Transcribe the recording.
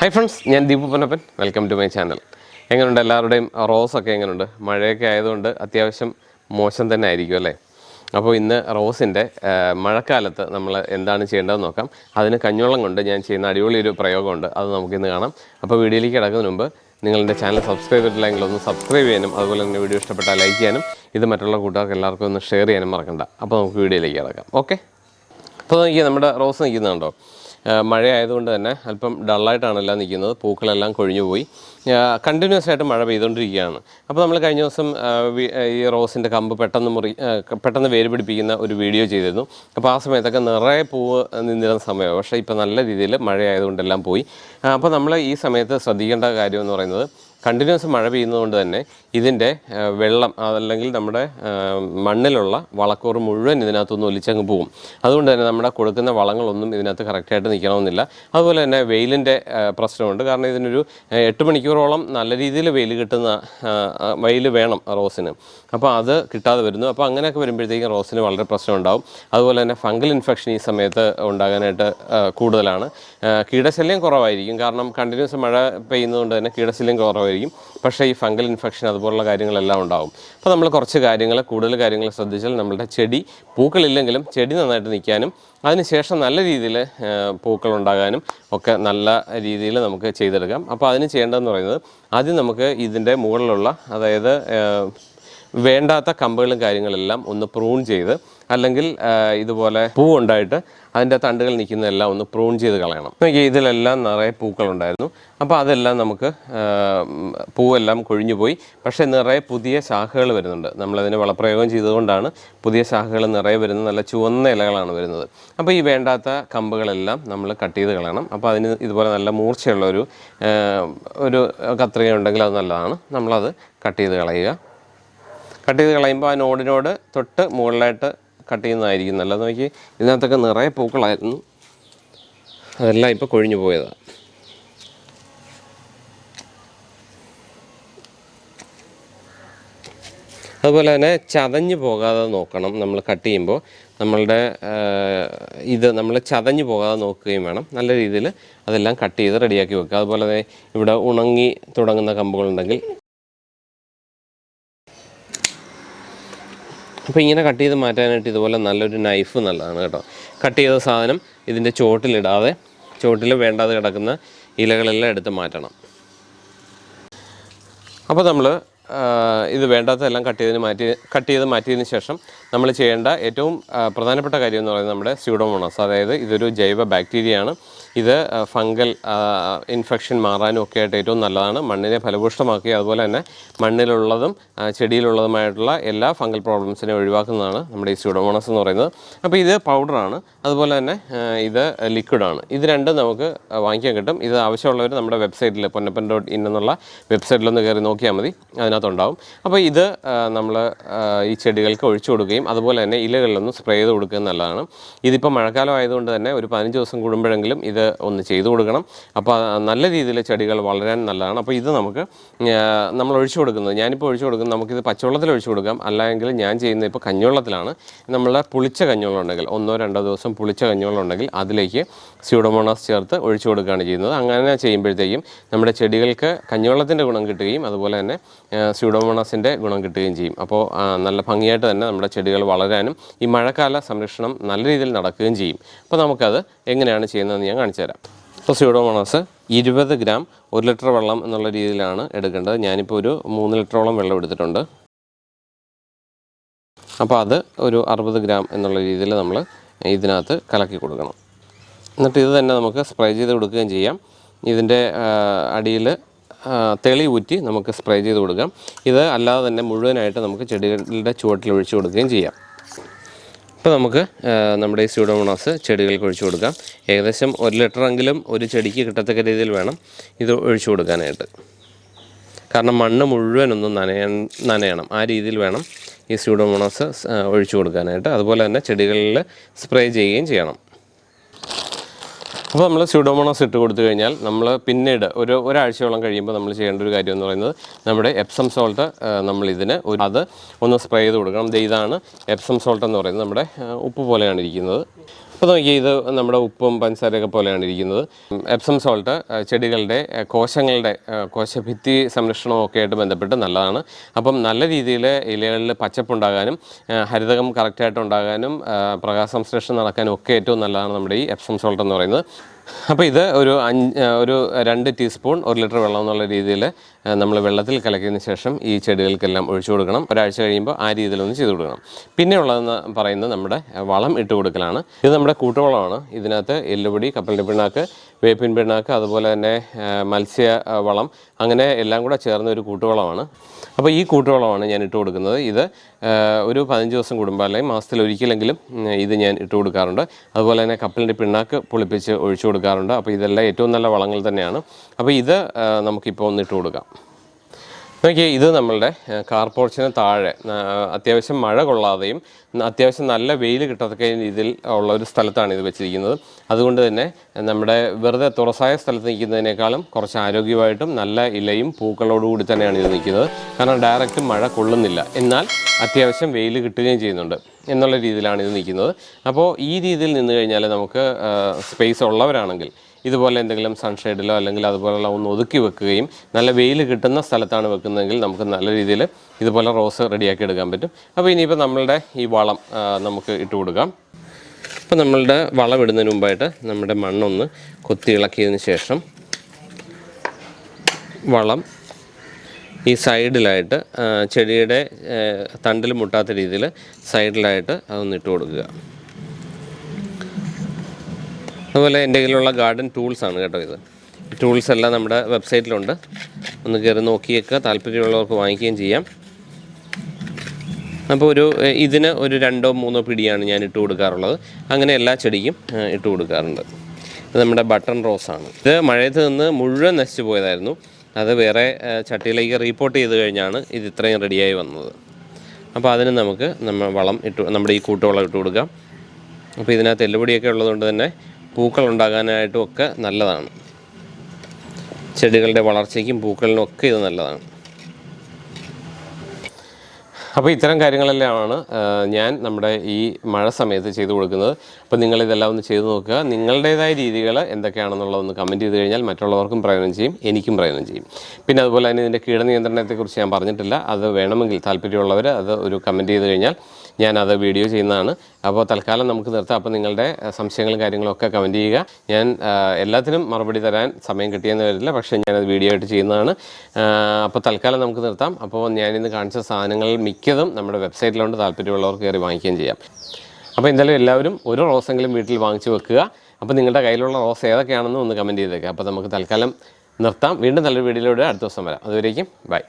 Hi friends ഞാൻ Deepu Ponnappan. Welcome to my channel എങ്ങനെയുണ്ട് എല്ലാവരുടെയും റോസൊക്കെ എങ്ങനെയുണ്ട് മഴയൊക്കെ ആയതുകൊണ്ട് അത്യാവശ്യം മോശം തന്നെ ആയിരിക്കും അല്ലേ? അപ്പോൾ ഇന്ന് റോസിന്റെ മഴക്കാലത്ത് നമ്മൾ എന്താണ് ചെയ്യേണ്ടതെന്ന് നോക്കാം. അതിന് കഞ്ഞോളം കൊണ്ട് ഞാൻ ചെയ്യുന്ന അടിപൊളി ഒരു പ്രയോഗമുണ്ട്. അത് നമുക്കിന്ന് കാണാം. അപ്പോൾ വീഡിയോയിലേക്ക് കിടക്കുന്നതിന് മുമ്പ് നിങ്ങളുടെ ചാനൽ സബ്സ്ക്രൈബ് ചെയ്തിട്ടില്ലെങ്കിൽ ഒന്ന് സബ്സ്ക്രൈബ് ചെയ്യാനും അതുപോലെ തന്നെ വീഡിയോ ഇഷ്ടപ്പെട്ടാൽ ലൈക്ക് ചെയ്യാനും ഇത് മറ്റുള്ള കൂട്ടുകാർക്ക് എല്ലാവർക്കും ഒന്ന് ഷെയർ ചെയ്യാനും മറക്കണ്ട. അപ്പോൾ നമുക്ക് വീഡിയോയിലേക്ക് കിടക്കാം. ഓക്കെ അപ്പോൾ നോക്കിയാൽ നമ്മുടെ റോസ് നിൽക്കുന്നുണ്ടോ? മഴ ആയതുകൊണ്ട് തന്നെ അല്പം ഡള്ളായിട്ടാണ് എല്ലാം നിൽക്കുന്നത്. പൂക്കളെല്ലാം കൊഴിഞ്ഞു പോയി. കണ്ടിന്യൂസ് ആയിട്ട് മഴ പെയ്തുകൊണ്ടിരിക്കുകയാണ്. അപ്പോൾ നമ്മൾ കഴിഞ്ഞ ദിവസം ഈ റോസിന്റെ കമ്പ് പെട്ടെന്ന് മുറി പെട്ടെന്ന് വേര് പിടിപ്പിക്കുന്ന ഒരു വീഡിയോ ചെയ്തിരുന്നു. അപ്പോൾ ആ സമയത്തൊക്കെ നിറയെ പൂവ് നിന്നിരുന്ന സമയമാണ്. പക്ഷേ ഇപ്പോൾ നല്ല രീതിയിൽ മഴ ആയതുകൊണ്ടെല്ലാം പോയി അപ്പോൾ നമ്മൾ ഈ സമയത്ത് ശ്രദ്ധിക്കേണ്ട കാര്യം എന്ന് പറയുന്നത് കണ്ടിന്യൂസ് മഴ പെയ്യുന്നതുകൊണ്ട് തന്നെ ഇതിന്റെ വെള്ളം അതല്ലെങ്കിൽ നമ്മുടെ മണ്ണിലുള്ള വളക്കൂറ് മുഴുവൻ ഇതിനകത്തൊന്നും ഒലിച്ചങ്ങ് പോകും. അതുകൊണ്ട് തന്നെ നമ്മുടെ കൊടുക്കുന്ന വളങ്ങളൊന്നും ഇതിനകത്ത് കറക്റ്റായിട്ട് നിൽക്കണമെന്നില്ല. അതുപോലെ തന്നെ വെയിലിന്റെ പ്രശ്നമുണ്ട്. കാരണം ഇതിനൊരു എട്ട് മണിക്കൂറോളം നല്ല രീതിയിൽ വെയിൽ കിട്ടുന്ന വെയിൽ വേണം റോസിന്. അപ്പോൾ അത് കിട്ടാതെ വരുന്നു. അപ്പോൾ അങ്ങനെയൊക്കെ വരുമ്പോഴത്തേക്കും റോസിന് വളരെ പ്രശ്നം ഉണ്ടാകും അതുപോലെ തന്നെ ഫംഗൽ ഇൻഫെക്ഷൻ ഈ സമയത്ത് ഉണ്ടാകാനായിട്ട് കൂടുതലാണ്. കീടശല്യം കുറവായിരിക്കും. കാരണം കണ്ടിന്യൂസ് മഴ പെയ്യുന്നതുകൊണ്ട് തന്നെ കീടശല്യം കുറവായിരിക്കും. പക്ഷേ ഈ ഫംഗൽ ഇൻഫെക്ഷൻ അതുപോലുള്ള കാര്യങ്ങളെല്ലാം ഉണ്ടാവും. അപ്പോൾ നമ്മൾ കുറച്ച് കാര്യങ്ങൾ കൂടുതൽ കാര്യങ്ങൾ ശ്രദ്ധിച്ചാൽ നമ്മളുടെ ചെടി പൂക്കളില്ലെങ്കിലും ചെടി നന്നായിട്ട് നിൽക്കാനും അതിനുശേഷം നല്ല രീതിയിൽ പൂക്കൾ ഉണ്ടാകാനും ഒക്കെ നല്ല രീതിയിൽ നമുക്ക് ചെയ്തെടുക്കാം. അപ്പോൾ അതിന് ചെയ്യേണ്ടതെന്ന് പറയുന്നത് ആദ്യം നമുക്ക് ഇതിന്റെ മുകളിലുള്ള അതായത് വേണ്ടാത്ത കമ്പുകളും കാര്യങ്ങളെല്ലാം ഒന്ന് പ്രൂൺ ചെയ്ത് അല്ലെങ്കിൽ ഇതുപോലെ പൂ ഉണ്ടായിട്ട് അതിന്റെ തണ്ടുകൾ നിൽക്കുന്നതെല്ലാം ഒന്ന് പ്രൂൺ ചെയ്ത് കളയണം. ഇതിലെല്ലാം നിറയെ പൂക്കളുണ്ടായിരുന്നു. അപ്പോൾ അതെല്ലാം നമുക്ക് പൂവെല്ലാം കൊഴിഞ്ഞു പോയി. പക്ഷേ നിറയെ പുതിയ ശാഖകൾ വരുന്നുണ്ട്. നമ്മളതിന് വളപ്രയോഗം ചെയ്തുകൊണ്ടാണ് പുതിയ ശാഖകൾ നിറയെ വരുന്നത്. നല്ല ചുവന്ന ഇലകളാണ് വരുന്നത്. അപ്പോൾ ഈ വേണ്ടാത്ത കമ്പുകളെല്ലാം നമ്മൾ കട്ട് ചെയ്ത് കളയണം. അപ്പോൾ അതിന് ഇതുപോലെ നല്ല മൂർച്ചയുള്ള ഒരു ഒരു കത്രിക ഉണ്ടെങ്കിൽ അത് നല്ലതാണ്. നമ്മളത് കട്ട് ചെയ്ത് കളയുക. കട്ട് ചെയ്ത് കളയുമ്പോൾ ആ നോടിനോട് തൊട്ട് മുകളിലായിട്ട് കട്ട് ചെയ്യുന്നതായിരിക്കും. നല്ലത് നോക്കി ഇതിനകത്തൊക്കെ നിറയെ പൂക്കളായിരുന്നു. അതെല്ലാം ഇപ്പോൾ കൊഴിഞ്ഞു പോയതാണ് അതുപോലെ തന്നെ ചതഞ്ഞു പോകാതെ നോക്കണം നമ്മൾ കട്ട് ചെയ്യുമ്പോൾ. നമ്മളുടെ ഇത് നമ്മൾ ചതഞ്ഞു പോകാതെ നോക്കുകയും വേണം. നല്ല രീതിയിൽ അതെല്ലാം കട്ട് ചെയ്ത് റെഡിയാക്കി വെക്കുക. അതുപോലെ തന്നെ ഇവിടെ ഉണങ്ങി തുടങ്ങുന്ന കമ്പുകളുണ്ടെങ്കിൽ അപ്പോൾ ഇങ്ങനെ കട്ട് ചെയ്ത് മാറ്റാനായിട്ട് ഇതുപോലെ നല്ലൊരു നൈഫ് നല്ലതാണ് കേട്ടോ. കട്ട് ചെയ്ത സാധനം ഇതിന്റെ ചോട്ടിലിടാതെ ചോട്ടിൽ വേണ്ടാതെ കിടക്കുന്ന ഇലകളെല്ലാം എടുത്ത് മാറ്റണം. അപ്പോൾ നമ്മൾ ഇത് വേണ്ടാത്തതെല്ലാം കട്ട് ചെയ്തതിന് മാറ്റി കട്ട് ചെയ്ത് മാറ്റിയതിന് ശേഷം നമ്മൾ ചെയ്യേണ്ട ഏറ്റവും പ്രധാനപ്പെട്ട കാര്യം എന്ന് പറയുന്നത് നമ്മുടെ സ്യൂഡോമോണസ് അതായത് ഇതൊരു ജൈവ ബാക്ടീരിയയാണ് ഇത് ഫംഗൽ ഇൻഫെക്ഷൻ മാറാനും ഒക്കെ ആയിട്ട് ഏറ്റവും നല്ലതാണ്. മണ്ണിനെ ഫലഭൂഷ്ടമാക്കി അതുപോലെ തന്നെ മണ്ണിലുള്ളതും ചെടിയിലുള്ളതുമായിട്ടുള്ള എല്ലാ ഫംഗൽ പ്രോബ്ലംസിനെ ഒഴിവാക്കുന്നതാണ് നമ്മുടെ ഈ സ്യൂഡോമോണസ് എന്ന് പറയുന്നത്. അപ്പോൾ ഇത് പൗഡറാണ്. അതുപോലെ തന്നെ ഇത് ലിക്വിഡാണ് ഇത് രണ്ടും നമുക്ക് വാങ്ങിക്കാൻ കിട്ടും. ഇത് ആവശ്യമുള്ളവർ നമ്മുടെ വെബ്സൈറ്റിൽ പൊന്നപ്പൻ ഡോട്ട് ഇൻ എന്നുള്ള വെബ്സൈറ്റിലൊന്ന് കയറി നോക്കിയാൽ മതി. അതിനകത്തുണ്ടാവും. അപ്പോൾ ഇത് നമ്മൾ ഈ ചെടികൾക്ക് ഒഴിച്ചു കൊടുക്കുകയും അതുപോലെ തന്നെ ഇലകളിലൊന്ന് സ്പ്രേ ചെയ്ത് കൊടുക്കുകയും നല്ലതാണ്. ഇതിപ്പോൾ മഴക്കാലം ആയതുകൊണ്ട് തന്നെ ഒരു പതിനഞ്ച് ദിവസം കൂടുമ്പോഴെങ്കിലും ഇത് ഒന്ന് ചെയ്തു കൊടുക്കണം. അപ്പോൾ നല്ല രീതിയിൽ ചെടികൾ വളരാൻ നല്ലതാണ്. അപ്പോൾ ഇത് നമുക്ക് നമ്മൾ ഒഴിച്ചു കൊടുക്കുന്നത്. ഞാനിപ്പോൾ ഒഴിച്ചു കൊടുക്കുന്നത് നമുക്കിത് പച്ചവെള്ളത്തിൽ ഒഴിച്ചു കൊടുക്കാം. അല്ലെങ്കിൽ ഞാൻ ചെയ്യുന്നത് ഇപ്പോൾ കഞ്ഞുവെള്ളത്തിലാണ്. നമ്മളെ പുളിച്ച കഞ്ഞുവെള്ളമുണ്ടെങ്കിൽ ഒന്നോ രണ്ടോ ദിവസം പുളിച്ച കഞ്ഞുവെള്ളമുണ്ടെങ്കിൽ അതിലേക്ക് സ്യൂഡോമോണാസ് ചേർത്ത് ഒഴിച്ചു കൊടുക്കുകയാണ് ചെയ്യുന്നത്. അങ്ങനെ ചെയ്യുമ്പോഴത്തേക്കും നമ്മുടെ ചെടികൾക്ക് കഞ്ഞുവെള്ളത്തിന്റെ ഗുണം കിട്ടുകയും അതുപോലെ തന്നെ സ്യൂഡോമോണാസിന്റെ ഗുണം കിട്ടുകയും ചെയ്യും. അപ്പോൾ നല്ല ഭംഗിയായിട്ട് തന്നെ നമ്മുടെ ചെടികൾ വളരാനും ഈ മഴക്കാല സംരക്ഷണം നല്ല രീതിയിൽ നടക്കുകയും ചെയ്യും. അപ്പോൾ നമുക്കത് എങ്ങനെയാണ് ചെയ്യുന്നതെന്ന് ഞാൻ കാണിച്ചു തരാം. അപ്പോൾ സ്യൂഡോമോണാസ് ഇരുപത് ഗ്രാം ഒരു ലിറ്റർ വെള്ളം എന്നുള്ള രീതിയിലാണ് എടുക്കേണ്ടത്. ഞാനിപ്പോൾ ഒരു മൂന്ന് ലിറ്ററോളം വെള്ളം എടുത്തിട്ടുണ്ട്. അപ്പോൾ അത് ഒരു അറുപത് ഗ്രാം എന്നുള്ള രീതിയിൽ നമ്മൾ ഇതിനകത്ത് കലക്കി കൊടുക്കണം. എന്നിട്ട് ഇത് തന്നെ നമുക്ക് സ്പ്രേ ചെയ്ത് കൊടുക്കുകയും ചെയ്യാം. ഇതിന്റെ അടിയിൽ തെളി ഊറ്റി നമുക്ക് സ്പ്രേ ചെയ്ത് കൊടുക്കാം. ഇത് അല്ലാതെ തന്നെ മുഴുവനായിട്ട് നമുക്ക് ചെടികളുടെ ചുവട്ടിൽ ഒഴിച്ചു കൊടുക്കുകയും ചെയ്യാം. ഇപ്പോൾ നമുക്ക് നമ്മുടെ ഈ സ്യൂഡോമോണോസ് ചെടികൾക്ക് ഒഴിച്ചു കൊടുക്കാം. ഏകദേശം ഒരു ലിറ്ററെങ്കിലും ഒരു ചെടിക്ക് കിട്ടത്തക്ക രീതിയിൽ വേണം ഇത് ഒഴിച്ചു കൊടുക്കാനായിട്ട്. കാരണം മണ്ണ് മുഴുവനൊന്നും നനയ നനയണം. ആ രീതിയിൽ വേണം ഈ സ്യൂഡോമോണോസ് ഒഴിച്ചു കൊടുക്കാനായിട്ട്. അതുപോലെ തന്നെ ചെടികളിൽ സ്പ്രേ ചെയ്യുകയും ചെയ്യണം. അപ്പോൾ നമ്മൾ സ്യൂഡോമോണോസ് ഇട്ട് കൊടുത്തു കഴിഞ്ഞാൽ നമ്മൾ പിന്നീട് ഒരു ഒരാഴ്ചയോളം കഴിയുമ്പോൾ നമ്മൾ ചെയ്യേണ്ട ഒരു കാര്യം എന്ന് പറയുന്നത് നമ്മുടെ എപ്സം സോൾട്ട് നമ്മൾ ഇതിന് ഒരു അത് ഒന്ന് സ്പ്രേ ചെയ്ത് കൊടുക്കണം. ഇതാണ് എപ്സം സോൾട്ട് എന്ന് പറയുന്നത് നമ്മുടെ ഉപ്പ് പോലെയാണ് ഇരിക്കുന്നത്. അപ്പോൾ നോക്കിയാൽ ഇത് നമ്മുടെ ഉപ്പും പഞ്ചസാരയൊക്കെ പോലെയാണ് ഇരിക്കുന്നത്. എപ്സം സോൾട്ട് ചെടികളുടെ കോശങ്ങളുടെ കോശഭിത്തി സംരക്ഷണവും ഒക്കെ ആയിട്ട് ബന്ധപ്പെട്ട് നല്ലതാണ്. അപ്പം നല്ല രീതിയിൽ ഇലകളിൽ പച്ചപ്പുണ്ടാകാനും ഹരിതകം കറക്റ്റായിട്ട് ഉണ്ടാകാനും ആ, പ്രകാശ സംശ്ലേഷണം നടക്കാനും ഒക്കെ ഏറ്റവും നല്ലതാണ് നമ്മുടെ ഈ എപ്സം സോൾട്ട് എന്ന് പറയുന്നത്. അപ്പോൾ ഇത് ഒരു അഞ്ച് ഒരു രണ്ട് ടീസ്പൂൺ ഒരു ലിറ്റർ വെള്ളം എന്നുള്ള രീതിയിൽ നമ്മൾ വെള്ളത്തിൽ കലക്കിയതിന് ശേഷം ഈ ചെടികൾക്കെല്ലാം ഒഴിച്ചു കൊടുക്കണം. ഒരാഴ്ച കഴിയുമ്പോൾ ആ രീതിയിലൊന്ന് ചെയ്ത് കൊടുക്കണം. പിന്നെ ഉള്ളതെന്ന് പറയുന്നത് നമ്മുടെ വളം ഇട്ട് കൊടുക്കലാണ്. ഇത് നമ്മുടെ കൂട്ടുവളമാണ്. ഇതിനകത്ത് എല്ലുപൊടി കപ്പലിന്റെ പിണ്ണാക്ക് വേപ്പിൻ പിണ്ണാക്ക് അതുപോലെ തന്നെ മത്സ്യ വളം അങ്ങനെ എല്ലാം കൂടെ ചേർന്ന ഒരു കൂട്ടുവളമാണ്. അപ്പോൾ ഈ കൂട്ടുവളമാണ് ഞാൻ ഇട്ട് കൊടുക്കുന്നത്. ഇത് ഒരു പതിനഞ്ച് ദിവസം കൂടുമ്പോൾ അല്ലെങ്കിൽ മാസത്തിൽ ഒരിക്കലെങ്കിലും ഇത് ഞാൻ ഇട്ട് കൊടുക്കാറുണ്ട്. അതുപോലെ തന്നെ കപ്പലിന്റെ പിണ്ണാക്ക് പൊളിപ്പിച്ച് ഒഴിച്ചു കൊടുക്കാറുണ്ട്. അപ്പോൾ ഇതെല്ലാം ഏറ്റവും നല്ല വളങ്ങൾ തന്നെയാണ്. അപ്പോൾ ഇത് നമുക്കിപ്പോൾ ഒന്ന് ഇട്ട് കൊടുക്കാം. നോക്കിയേ ഇത് നമ്മളുടെ കാർപോർച്ചിന് താഴെ ആ, അത്യാവശ്യം മഴ കൊള്ളാതെയും അത്യാവശ്യം നല്ല വെയിൽ കിട്ടത്തക്ക രീതിയിൽ ഉള്ള ഒരു സ്ഥലത്താണ് ഇത് വെച്ചിരിക്കുന്നത്. അതുകൊണ്ട് തന്നെ നമ്മുടെ വെറുതെ തുറസായ സ്ഥലത്ത് നിൽക്കുന്നതിനേക്കാളും കുറച്ച് ആരോഗ്യമായിട്ടും നല്ല ഇലയും പൂക്കളോടുകൂടി തന്നെയാണ് ഇത് നിൽക്കുന്നത്. കാരണം ഡയറക്റ്റ് മഴ കൊള്ളുന്നില്ല. എന്നാൽ അത്യാവശ്യം വെയിൽ കിട്ടുകയും ചെയ്യുന്നുണ്ട് എന്നുള്ള രീതിയിലാണ് ഇത് നിൽക്കുന്നത്. അപ്പോൾ ഈ രീതിയിൽ നിന്ന് കഴിഞ്ഞാൽ നമുക്ക് സ്പേസ് ഉള്ളവരാണെങ്കിൽ ഇതുപോലെ എന്തെങ്കിലും സൺഷെയ്ഡിലോ അല്ലെങ്കിൽ അതുപോലെയുള്ള ഒന്ന് ഒതുക്കി വെക്കുകയും നല്ല വെയിൽ കിട്ടുന്ന സ്ഥലത്താണ് വെക്കുന്നതെങ്കിൽ നമുക്ക് നല്ല രീതിയിൽ ഇതുപോലെ റോസ് റെഡിയാക്കി എടുക്കാൻ പറ്റും. അപ്പോൾ ഇനിയിപ്പോൾ നമ്മളുടെ ഈ വളം നമുക്ക് ഇട്ട് കൊടുക്കാം. അപ്പോൾ നമ്മളുടെ വളം ഇടുന്നതിന് മുമ്പായിട്ട് നമ്മുടെ മണ്ണൊന്ന് കൊത്തി ഇളക്കിയതിന് ശേഷം വളം ഈ സൈഡിലായിട്ട് ചെടിയുടെ തണ്ടിൽ മുട്ടാത്ത രീതിയിൽ സൈഡിലായിട്ട് അതൊന്ന് ഇട്ട് കൊടുക്കുക. അതുപോലെ എന്റെ കയ്യിലുള്ള ഗാർഡൻ ടൂൾസ് ആണ് കേട്ടോ ഇത്. ടൂൾസ് എല്ലാം നമ്മുടെ വെബ്സൈറ്റിലുണ്ട് ഒന്ന് കയറി നോക്കിയേക്കുക. താല്പര്യമുള്ളവർക്ക് വാങ്ങിക്കുകയും ചെയ്യാം. അപ്പോൾ ഒരു ഇതിന് ഒരു രണ്ടോ മൂന്നോ പിടിയാണ് ഞാൻ ഇട്ട് കൊടുക്കാറുള്ളത്. അങ്ങനെ എല്ലാ ചെടിക്കും ഇട്ട് കൊടുക്കാറുണ്ട്. ഇത് നമ്മുടെ ബട്ടൺ റോസാണ് ഇത് മഴയത്ത് നിന്ന് മുഴുവൻ നശിച്ചു പോയതായിരുന്നു. അത് വേറെ ചട്ടിയിലേക്ക് റീപ്പോർട്ട് ചെയ്ത് കഴിഞ്ഞാണ് ഇത് ഇത്രയും റെഡിയായി വന്നത്. അപ്പോൾ അതിന് നമുക്ക് നമ്മൾ വളം ഇട്ട് നമ്മുടെ ഈ കൂട്ടുവളം ഇട്ട് കൊടുക്കാം. അപ്പോൾ ഇതിനകത്ത് എല്ലുപൊടിയൊക്കെ ഉള്ളതുകൊണ്ട് തന്നെ പൂക്കൾ ഉണ്ടാകാനായിട്ടും ഒക്കെ നല്ലതാണ്. ചെടികളുടെ വളർച്ചയ്ക്കും പൂക്കളിനും ഒക്കെ ഇത് നല്ലതാണ്. അപ്പോൾ ഇത്തരം കാര്യങ്ങളെല്ലാമാണ് ഞാൻ നമ്മുടെ ഈ മഴ സമയത്ത് ചെയ്തു കൊടുക്കുന്നത്. അപ്പോൾ നിങ്ങളിതെല്ലാം ഒന്ന് ചെയ്തു നോക്കുക. നിങ്ങളുടേതായ രീതികൾ എന്തൊക്കെയാണെന്നുള്ളതൊന്ന് കമന്റ് ചെയ്ത് കഴിഞ്ഞാൽ മറ്റുള്ളവർക്കും പ്രയോജനം ചെയ്യും എനിക്കും പ്രയോജനം ചെയ്യും. പിന്നെ അതുപോലെ തന്നെ ഇതിന്റെ കീടനിയന്ത്രണത്തെക്കുറിച്ച് ഞാൻ പറഞ്ഞിട്ടില്ല. അത് വേണമെങ്കിൽ താല്പര്യമുള്ളവർ അത് ഒരു കമന്റ് ചെയ്ത് കഴിഞ്ഞാൽ ഞാൻ അത് വീഡിയോ ചെയ്യുന്നതാണ്. അപ്പോൾ തൽക്കാലം നമുക്ക് നിർത്താം. അപ്പോൾ നിങ്ങളുടെ സംശയങ്ങളും കാര്യങ്ങളും ഒക്കെ കമന്റ് ചെയ്യുക. ഞാൻ എല്ലാത്തിനും മറുപടി തരാൻ സമയം കിട്ടിയെന്ന് വരില്ല പക്ഷേ ഞാനത് വീഡിയോ ആയിട്ട് ചെയ്യുന്നതാണ്. അപ്പോൾ തൽക്കാലം നമുക്ക് നിർത്താം. അപ്പോൾ ഞാനിന്ന് കാണിച്ച സാധനങ്ങൾ മിക്കതും നമ്മുടെ വെബ്സൈറ്റിലുണ്ട്. താല്പര്യമുള്ളവർക്ക് കയറി വാങ്ങിക്കുകയും ചെയ്യാം. അപ്പോൾ എന്തായാലും എല്ലാവരും ഒരു റോസെങ്കിലും വീട്ടിൽ വാങ്ങിച്ചു വെക്കുക. അപ്പോൾ നിങ്ങളുടെ കയ്യിലുള്ള റോസ് ഏതൊക്കെയാണെന്ന് ഒന്ന് കമന്റ് ചെയ്തേക്കുക അപ്പോൾ നമുക്ക് തൽക്കാലം നിർത്താം. വീണ്ടും നല്ലൊരു വീഡിയോയിലൂടെ അടുത്ത ദിവസം വരാം. അതുവരേക്കും ബൈ.